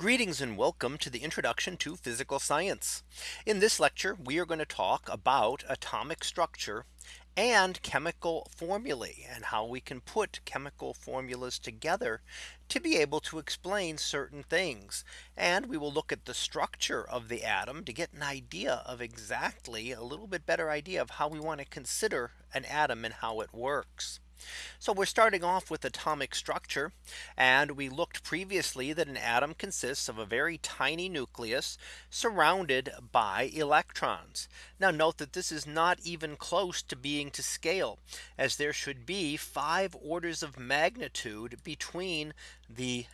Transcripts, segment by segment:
Greetings and welcome to the introduction to physical science. In this lecture, we are going to talk about atomic structure and chemical formulae and how we can put chemical formulas together to be able to explain certain things. And we will look at the structure of the atom to get an idea of exactly a little bit better idea of how we want to consider an atom and how it works. So we're starting off with atomic structure. And we looked previously that an atom consists of a very tiny nucleus surrounded by electrons. Now note that this is not even close to being to scale as there should be five orders of magnitude between the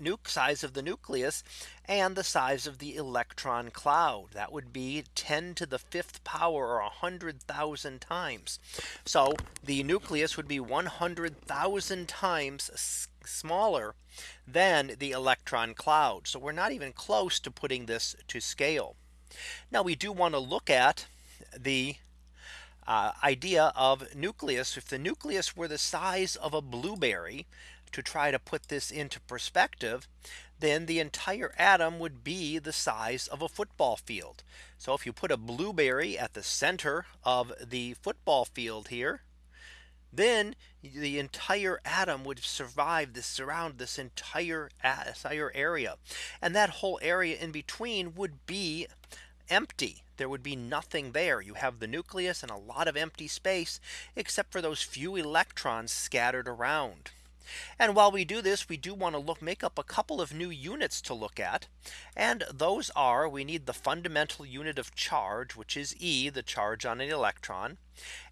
nuke size of the nucleus and the size of the electron cloud that would be 10 to the fifth power or 100,000 times. So the nucleus would be 100,000 times smaller than the electron cloud. So we're not even close to putting this to scale. Now we do want to look at the uh, idea of nucleus. If the nucleus were the size of a blueberry, to try to put this into perspective, then the entire atom would be the size of a football field. So if you put a blueberry at the center of the football field here, then the entire atom would survive this surround this entire entire area. And that whole area in between would be empty. There would be nothing there. You have the nucleus and a lot of empty space, except for those few electrons scattered around. And while we do this, we do want to look make up a couple of new units to look at. And those are we need the fundamental unit of charge, which is E, the charge on an electron.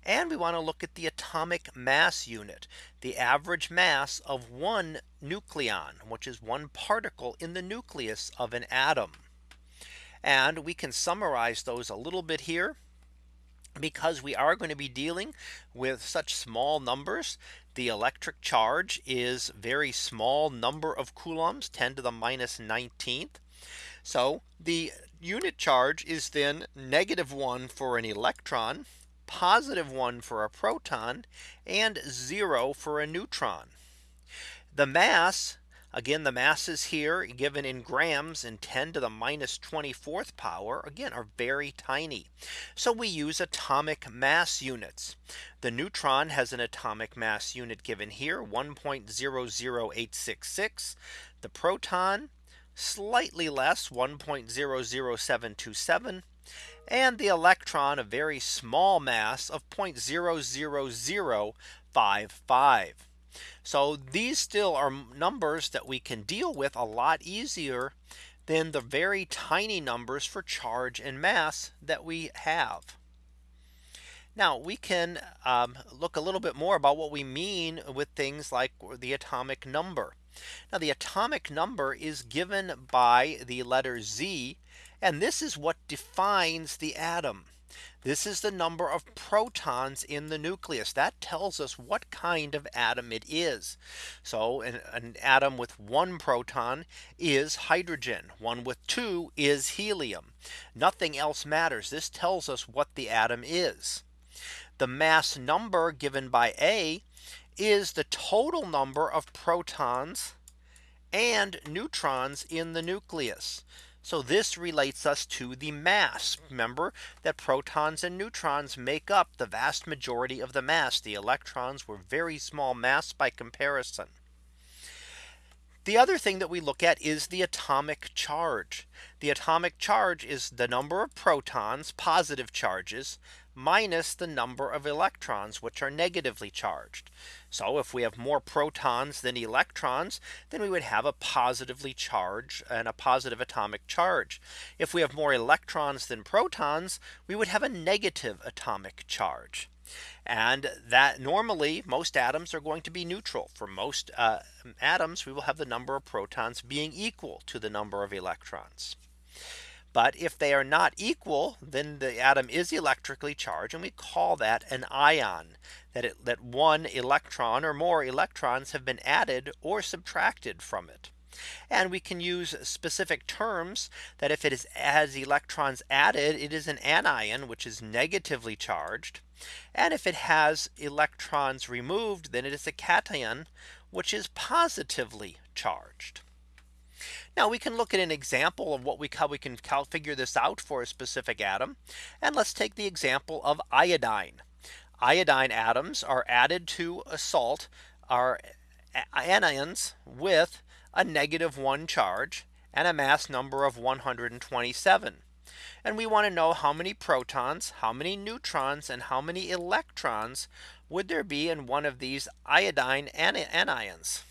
And we want to look at the atomic mass unit, the average mass of one nucleon, which is one particle in the nucleus of an atom. And we can summarize those a little bit here because we are going to be dealing with such small numbers. The electric charge is very small number of coulombs 10 to the minus 19th. So the unit charge is then negative one for an electron, positive one for a proton, and zero for a neutron. The mass Again, the masses here given in grams and 10 to the minus 24th power again are very tiny. So we use atomic mass units. The neutron has an atomic mass unit given here 1.00866. The proton slightly less 1.00727 and the electron a very small mass of 0.00055. So these still are numbers that we can deal with a lot easier than the very tiny numbers for charge and mass that we have. Now we can um, look a little bit more about what we mean with things like the atomic number. Now the atomic number is given by the letter Z. And this is what defines the atom. This is the number of protons in the nucleus that tells us what kind of atom it is. So an, an, atom with one proton is hydrogen. One with two is helium. Nothing else matters. This tells us what the atom is. The mass number given by A is the total number of protons and neutrons in the nucleus. So this relates us to the mass. Remember that protons and neutrons make up the vast majority of the mass. The electrons were very small mass by comparison. The other thing that we look at is the atomic charge. The atomic charge is the number of protons, positive charges, minus the number of electrons which are negatively charged. So if we have more protons than electrons, then we would have a positively charged and a positive atomic charge. If we have more electrons than protons, we would have a negative atomic charge. And that normally most atoms are going to be neutral for most uh, atoms. We will have the number of protons being equal to the number of electrons. But if they are not equal, then the atom is electrically charged. And we call that an ion that it, that one electron or more electrons have been added or subtracted from it. And we can use specific terms that if it is as electrons added, it is an anion, which is negatively charged. And if it has electrons removed, then it is a cation, which is positively charged. Now we can look at an example of what we how we can figure this out for a specific atom. And let's take the example of iodine. Iodine atoms are added to a salt are anions with a negative one charge and a mass number of 127. And we want to know how many protons, how many neutrons and how many electrons would there be in one of these iodine anions.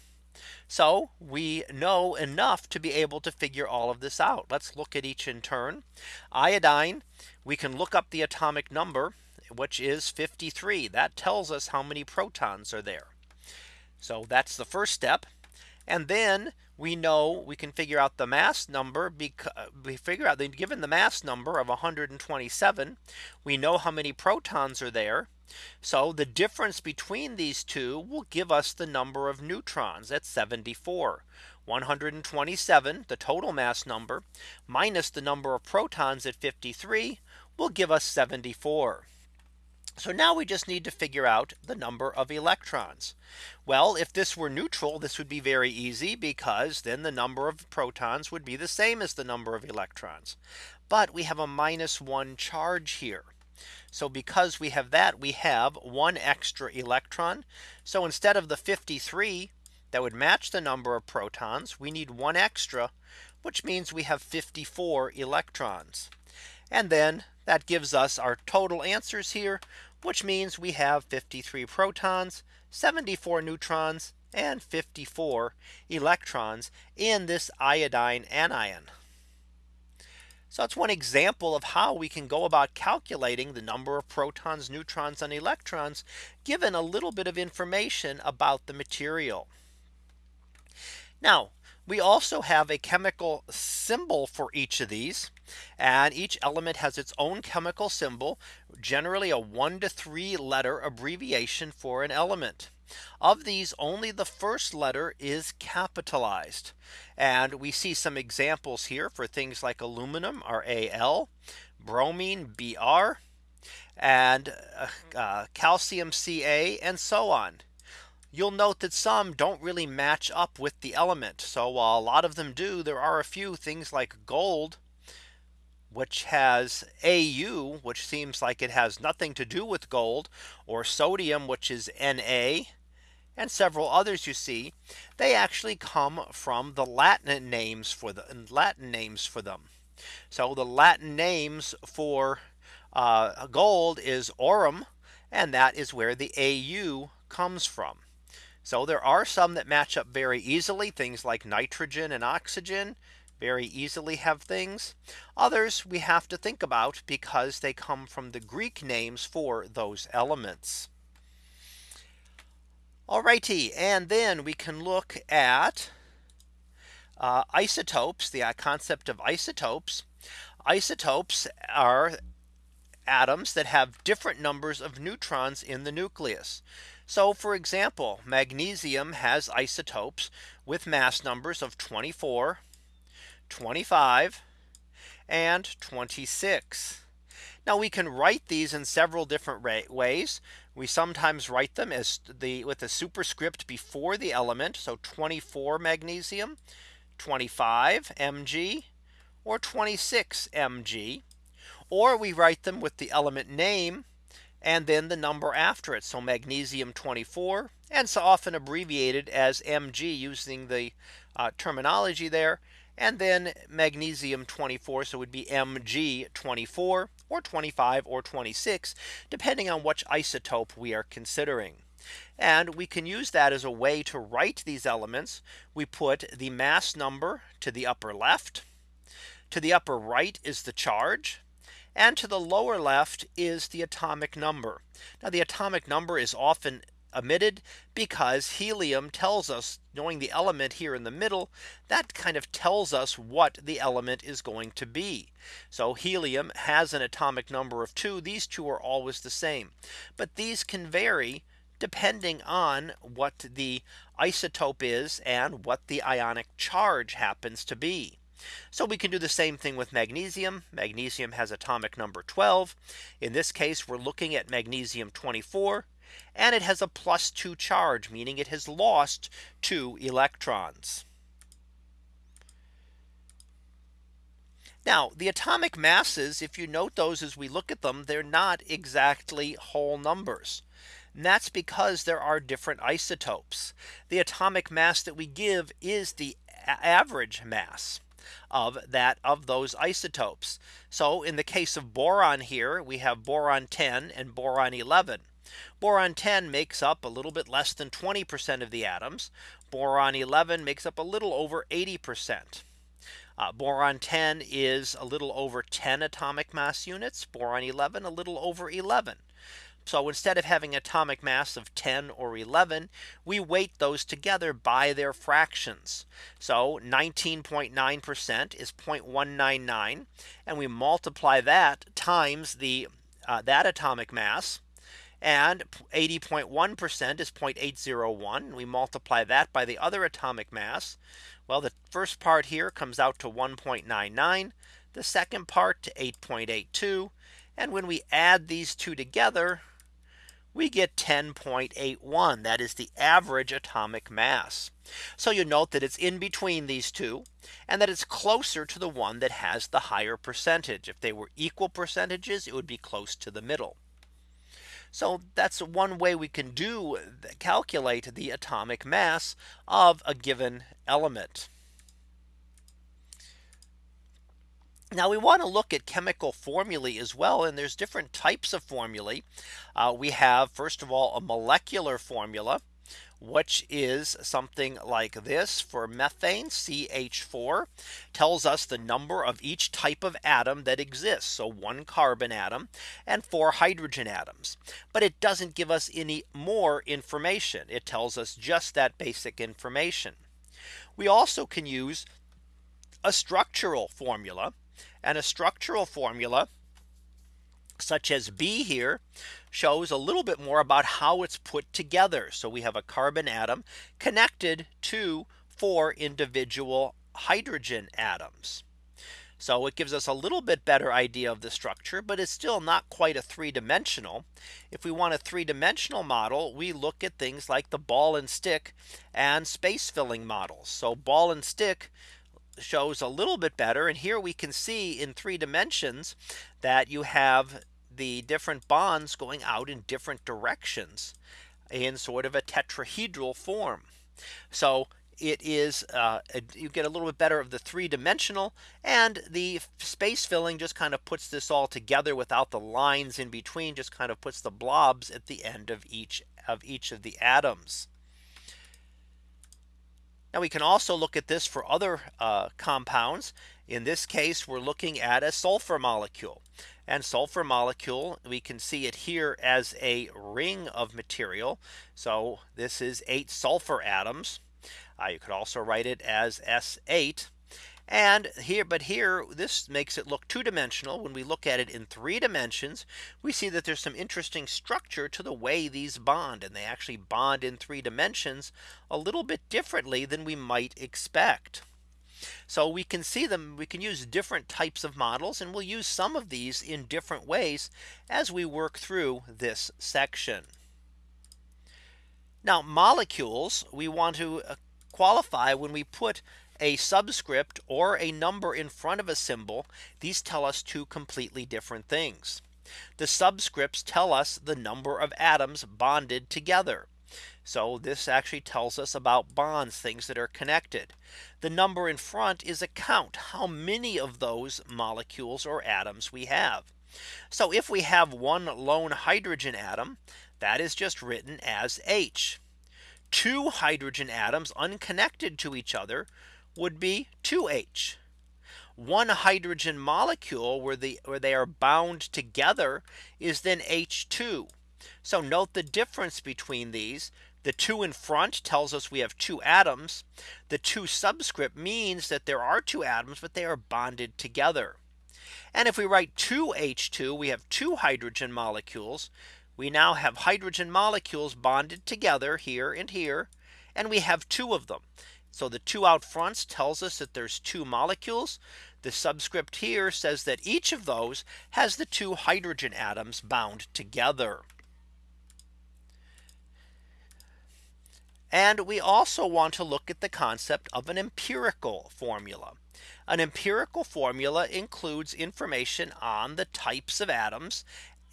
So we know enough to be able to figure all of this out. Let's look at each in turn. Iodine, we can look up the atomic number, which is 53. That tells us how many protons are there. So that's the first step. And then we know we can figure out the mass number because we figure out given the mass number of 127 we know how many protons are there so the difference between these two will give us the number of neutrons at 74 127 the total mass number minus the number of protons at 53 will give us 74 so now we just need to figure out the number of electrons. Well, if this were neutral, this would be very easy because then the number of protons would be the same as the number of electrons. But we have a minus one charge here. So because we have that, we have one extra electron. So instead of the 53 that would match the number of protons, we need one extra, which means we have 54 electrons. And then that gives us our total answers here, which means we have 53 protons, 74 neutrons, and 54 electrons in this iodine anion. So that's one example of how we can go about calculating the number of protons, neutrons, and electrons, given a little bit of information about the material. Now, we also have a chemical symbol for each of these. And each element has its own chemical symbol, generally a one to three letter abbreviation for an element. Of these only the first letter is capitalized. And we see some examples here for things like aluminum are AL, bromine BR, and uh, uh, calcium Ca and so on you'll note that some don't really match up with the element. So while a lot of them do, there are a few things like gold, which has AU, which seems like it has nothing to do with gold, or sodium, which is Na, and several others you see, they actually come from the Latin names for the Latin names for them. So the Latin names for uh, gold is aurum, and that is where the AU comes from. So there are some that match up very easily things like nitrogen and oxygen very easily have things. Others we have to think about because they come from the Greek names for those elements. Alrighty, and then we can look at uh, isotopes, the uh, concept of isotopes. Isotopes are atoms that have different numbers of neutrons in the nucleus. So for example, magnesium has isotopes with mass numbers of 24, 25, and 26. Now we can write these in several different ways. We sometimes write them as the with a superscript before the element. So 24 magnesium, 25 Mg, or 26 Mg. Or we write them with the element name and then the number after it. So magnesium 24 and so often abbreviated as Mg using the uh, terminology there and then magnesium 24 so it would be Mg 24 or 25 or 26 depending on which isotope we are considering. And we can use that as a way to write these elements. We put the mass number to the upper left. To the upper right is the charge. And to the lower left is the atomic number. Now the atomic number is often omitted because helium tells us knowing the element here in the middle that kind of tells us what the element is going to be. So helium has an atomic number of two. These two are always the same. But these can vary depending on what the isotope is and what the ionic charge happens to be. So we can do the same thing with magnesium. Magnesium has atomic number 12. In this case, we're looking at magnesium 24. And it has a plus two charge, meaning it has lost two electrons. Now the atomic masses, if you note those as we look at them, they're not exactly whole numbers. And that's because there are different isotopes. The atomic mass that we give is the average mass of that of those isotopes. So in the case of boron here, we have boron 10 and boron 11. Boron 10 makes up a little bit less than 20% of the atoms. Boron 11 makes up a little over 80%. Uh, boron 10 is a little over 10 atomic mass units. Boron 11 a little over 11. So instead of having atomic mass of 10 or 11, we weight those together by their fractions. So 19.9% is 0.199 and we multiply that times the uh, that atomic mass and 80.1% is 0.801. We multiply that by the other atomic mass. Well, the first part here comes out to 1.99. The second part to 8.82. And when we add these two together, we get 10.81. That is the average atomic mass. So you note that it's in between these two and that it's closer to the one that has the higher percentage. If they were equal percentages, it would be close to the middle. So that's one way we can do calculate the atomic mass of a given element. Now we want to look at chemical formulae as well. And there's different types of formulae. Uh, we have first of all a molecular formula which is something like this for methane CH4 tells us the number of each type of atom that exists. So one carbon atom and four hydrogen atoms. But it doesn't give us any more information. It tells us just that basic information. We also can use a structural formula and a structural formula such as B here shows a little bit more about how it's put together. So we have a carbon atom connected to four individual hydrogen atoms. So it gives us a little bit better idea of the structure, but it's still not quite a three dimensional. If we want a three dimensional model, we look at things like the ball and stick and space filling models. So ball and stick shows a little bit better. And here we can see in three dimensions that you have the different bonds going out in different directions in sort of a tetrahedral form. So it is uh, you get a little bit better of the three dimensional and the space filling just kind of puts this all together without the lines in between just kind of puts the blobs at the end of each of each of the atoms. Now we can also look at this for other uh, compounds. In this case, we're looking at a sulfur molecule and sulfur molecule. We can see it here as a ring of material. So this is eight sulfur atoms. Uh, you could also write it as S8. And here, but here, this makes it look two dimensional. When we look at it in three dimensions, we see that there's some interesting structure to the way these bond and they actually bond in three dimensions a little bit differently than we might expect. So we can see them we can use different types of models and we'll use some of these in different ways as we work through this section. Now molecules we want to uh, qualify when we put a subscript or a number in front of a symbol. These tell us two completely different things. The subscripts tell us the number of atoms bonded together. So this actually tells us about bonds, things that are connected. The number in front is a count how many of those molecules or atoms we have. So if we have one lone hydrogen atom, that is just written as H. Two hydrogen atoms unconnected to each other would be 2H. One hydrogen molecule where the where they are bound together is then H2. So note the difference between these. The two in front tells us we have two atoms. The two subscript means that there are two atoms, but they are bonded together. And if we write 2H2, we have two hydrogen molecules. We now have hydrogen molecules bonded together here and here. And we have two of them. So the two out fronts tells us that there's two molecules. The subscript here says that each of those has the two hydrogen atoms bound together. And we also want to look at the concept of an empirical formula. An empirical formula includes information on the types of atoms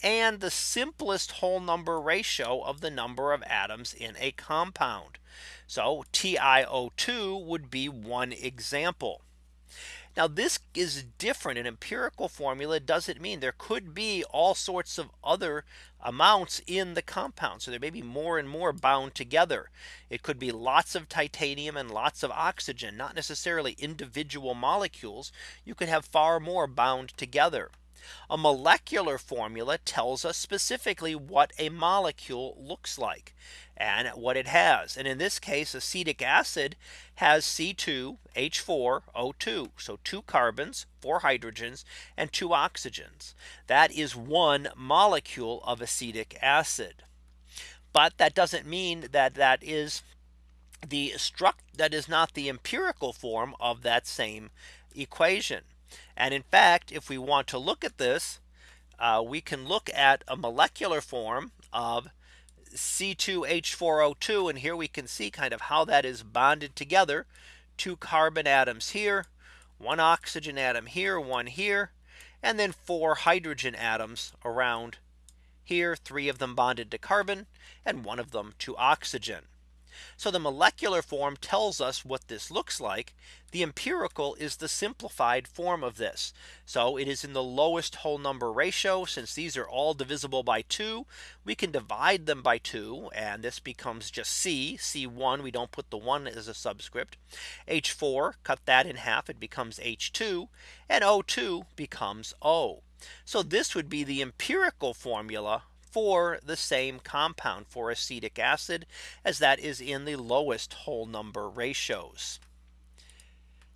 and the simplest whole number ratio of the number of atoms in a compound. So TiO2 would be one example. Now this is different. An empirical formula doesn't mean there could be all sorts of other amounts in the compound. So there may be more and more bound together. It could be lots of titanium and lots of oxygen, not necessarily individual molecules. You could have far more bound together. A molecular formula tells us specifically what a molecule looks like and what it has. And in this case, acetic acid has C2H4O2. So two carbons, four hydrogens, and two oxygens. That is one molecule of acetic acid. But that doesn't mean that that is the struct that is not the empirical form of that same equation. And in fact, if we want to look at this, uh, we can look at a molecular form of C2H4O2. And here we can see kind of how that is bonded together. Two carbon atoms here, one oxygen atom here, one here, and then four hydrogen atoms around here, three of them bonded to carbon and one of them to oxygen. So the molecular form tells us what this looks like. The empirical is the simplified form of this. So it is in the lowest whole number ratio. Since these are all divisible by 2, we can divide them by 2 and this becomes just C C1 we don't put the 1 as a subscript H4 cut that in half it becomes H2 and O2 becomes O. So this would be the empirical formula for the same compound for acetic acid as that is in the lowest whole number ratios.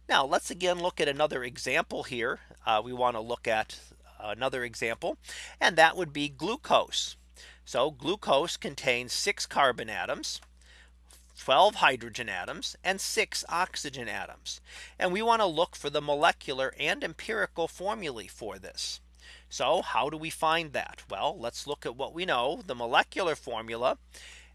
Now let's again look at another example here. Uh, we want to look at another example and that would be glucose. So glucose contains six carbon atoms. 12 hydrogen atoms and six oxygen atoms. And we want to look for the molecular and empirical formulae for this. So how do we find that? Well, let's look at what we know. The molecular formula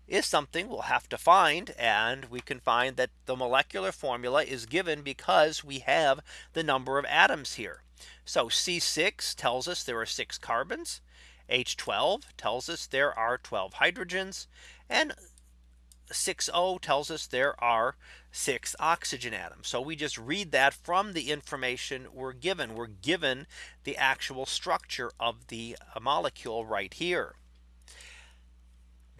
is something we'll have to find. And we can find that the molecular formula is given because we have the number of atoms here. So C6 tells us there are six carbons. H12 tells us there are 12 hydrogens and 6O tells us there are six oxygen atoms. So we just read that from the information we're given. We're given the actual structure of the uh, molecule right here.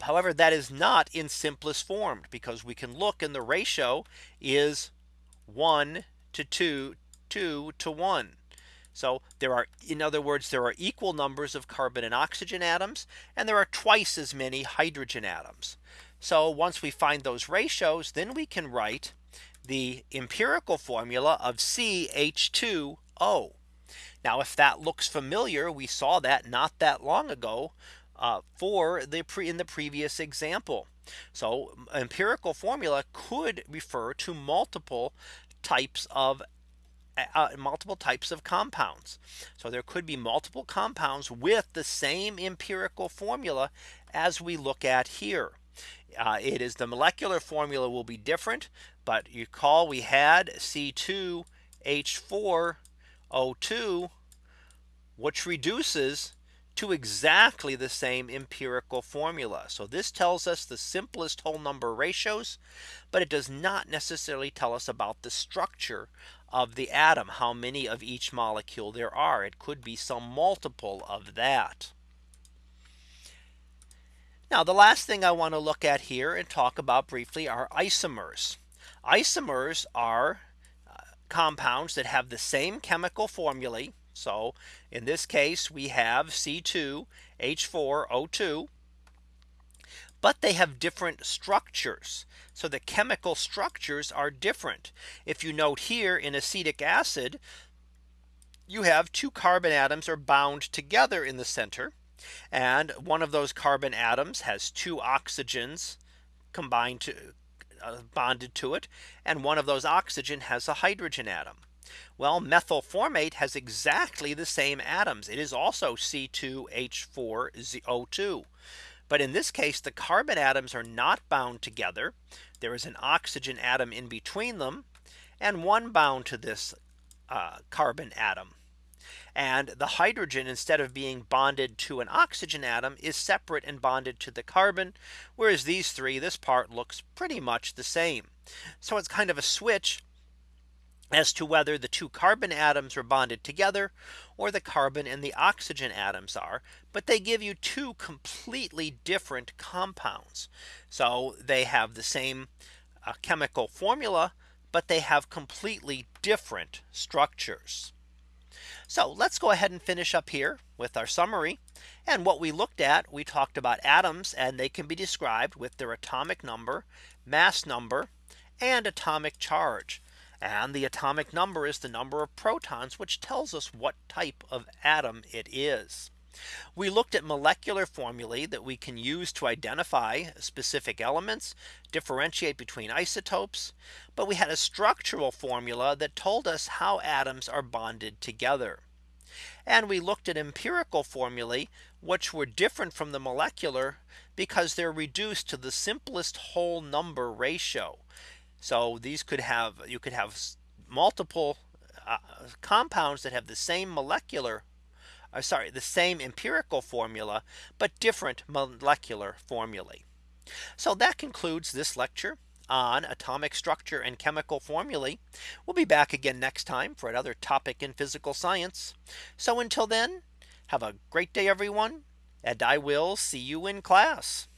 However, that is not in simplest form because we can look and the ratio is 1 to 2, 2 to 1. So there are in other words, there are equal numbers of carbon and oxygen atoms and there are twice as many hydrogen atoms. So once we find those ratios, then we can write the empirical formula of CH2O. Now, if that looks familiar, we saw that not that long ago uh, for the pre in the previous example. So empirical formula could refer to multiple types of uh, multiple types of compounds. So there could be multiple compounds with the same empirical formula as we look at here. Uh, it is the molecular formula will be different. But you call we had C2H4O2 which reduces to exactly the same empirical formula. So this tells us the simplest whole number ratios, but it does not necessarily tell us about the structure of the atom, how many of each molecule there are. It could be some multiple of that. Now the last thing I want to look at here and talk about briefly are isomers. Isomers are uh, compounds that have the same chemical formulae. So in this case, we have C2H4O2. But they have different structures. So the chemical structures are different. If you note here in acetic acid, you have two carbon atoms are bound together in the center. And one of those carbon atoms has two oxygens combined to uh, bonded to it. And one of those oxygen has a hydrogen atom. Well, methyl formate has exactly the same atoms. It is also C2H4O2. But in this case, the carbon atoms are not bound together. There is an oxygen atom in between them and one bound to this uh, carbon atom. And the hydrogen instead of being bonded to an oxygen atom is separate and bonded to the carbon. Whereas these three this part looks pretty much the same. So it's kind of a switch as to whether the two carbon atoms are bonded together or the carbon and the oxygen atoms are. But they give you two completely different compounds. So they have the same uh, chemical formula, but they have completely different structures. So let's go ahead and finish up here with our summary. And what we looked at, we talked about atoms and they can be described with their atomic number, mass number, and atomic charge. And the atomic number is the number of protons, which tells us what type of atom it is. We looked at molecular formulae that we can use to identify specific elements, differentiate between isotopes. But we had a structural formula that told us how atoms are bonded together. And we looked at empirical formulae, which were different from the molecular because they're reduced to the simplest whole number ratio. So these could have you could have multiple uh, compounds that have the same molecular uh, sorry, the same empirical formula, but different molecular formulae. So that concludes this lecture on atomic structure and chemical formulae. We'll be back again next time for another topic in physical science. So until then, have a great day, everyone, and I will see you in class.